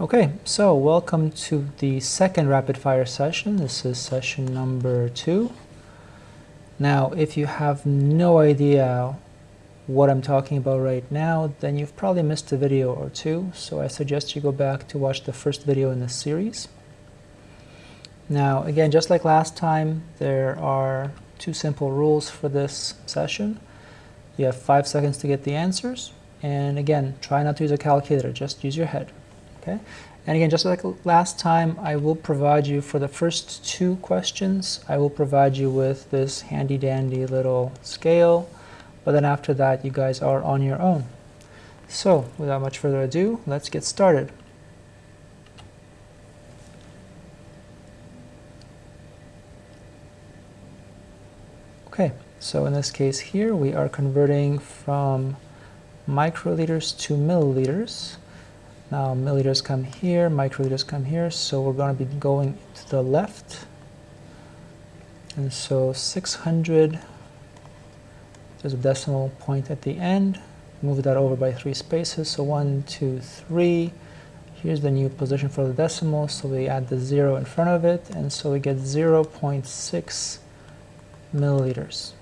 Okay, so welcome to the second rapid fire session. This is session number two. Now, if you have no idea what I'm talking about right now, then you've probably missed a video or two, so I suggest you go back to watch the first video in this series. Now, again, just like last time, there are two simple rules for this session. You have five seconds to get the answers, and again, try not to use a calculator, just use your head. Okay, and again, just like last time, I will provide you for the first two questions, I will provide you with this handy dandy little scale, but then after that, you guys are on your own. So, without much further ado, let's get started. Okay, so in this case here, we are converting from microliters to milliliters. Now milliliters come here, microliters come here, so we're going to be going to the left. And so 600, there's a decimal point at the end. Move that over by three spaces, so one, two, three. Here's the new position for the decimal, so we add the zero in front of it, and so we get 0 0.6 milliliters.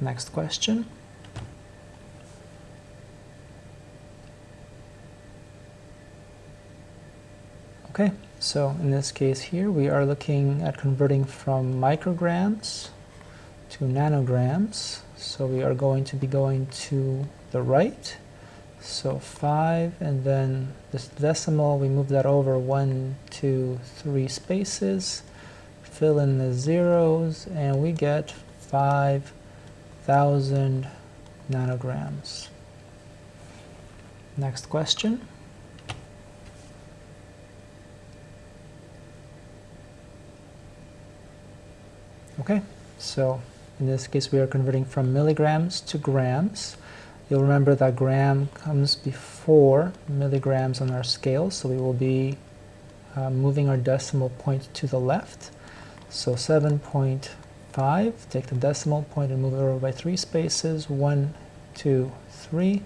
Next question. Okay, so in this case here we are looking at converting from micrograms to nanograms. So we are going to be going to the right. So 5 and then this decimal, we move that over one, two, three spaces, fill in the zeros, and we get 5,000 nanograms. Next question. Okay, so in this case we are converting from milligrams to grams. You'll remember that gram comes before milligrams on our scale, so we will be uh, moving our decimal point to the left. So 7.5, take the decimal point and move it over by three spaces, one, two, three.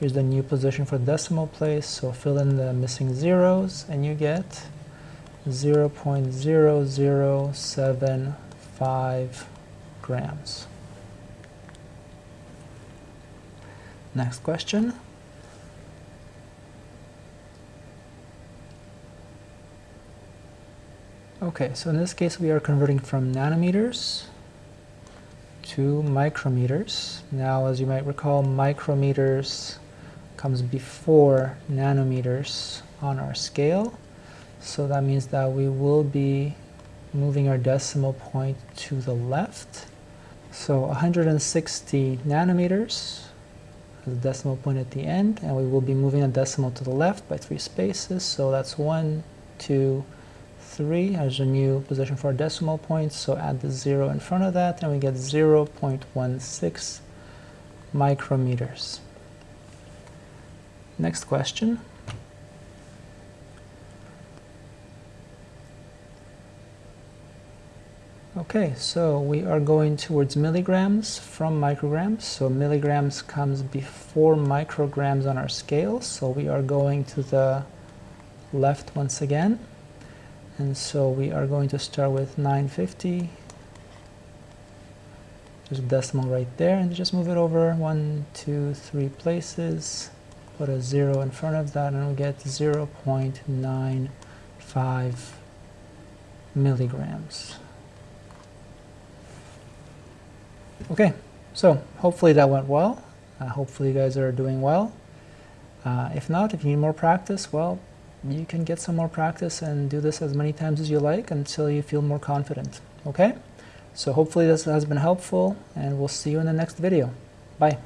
Here's the new position for decimal place, so fill in the missing zeros and you get 0 0.007 5 grams. Next question. Okay, so in this case we are converting from nanometers to micrometers. Now as you might recall, micrometers comes before nanometers on our scale. So that means that we will be moving our decimal point to the left. So 160 nanometers, the decimal point at the end, and we will be moving a decimal to the left by three spaces. So that's one, two, three. as a new position for our decimal point, so add the zero in front of that, and we get 0 0.16 micrometers. Next question. Okay, so we are going towards milligrams from micrograms. So milligrams comes before micrograms on our scale. So we are going to the left once again. And so we are going to start with 950. There's a decimal right there and just move it over one, two, three places. Put a zero in front of that and we get 0 0.95 milligrams. Okay, so hopefully that went well. Uh, hopefully you guys are doing well. Uh, if not, if you need more practice, well, you can get some more practice and do this as many times as you like until you feel more confident. Okay? So hopefully this has been helpful and we'll see you in the next video. Bye.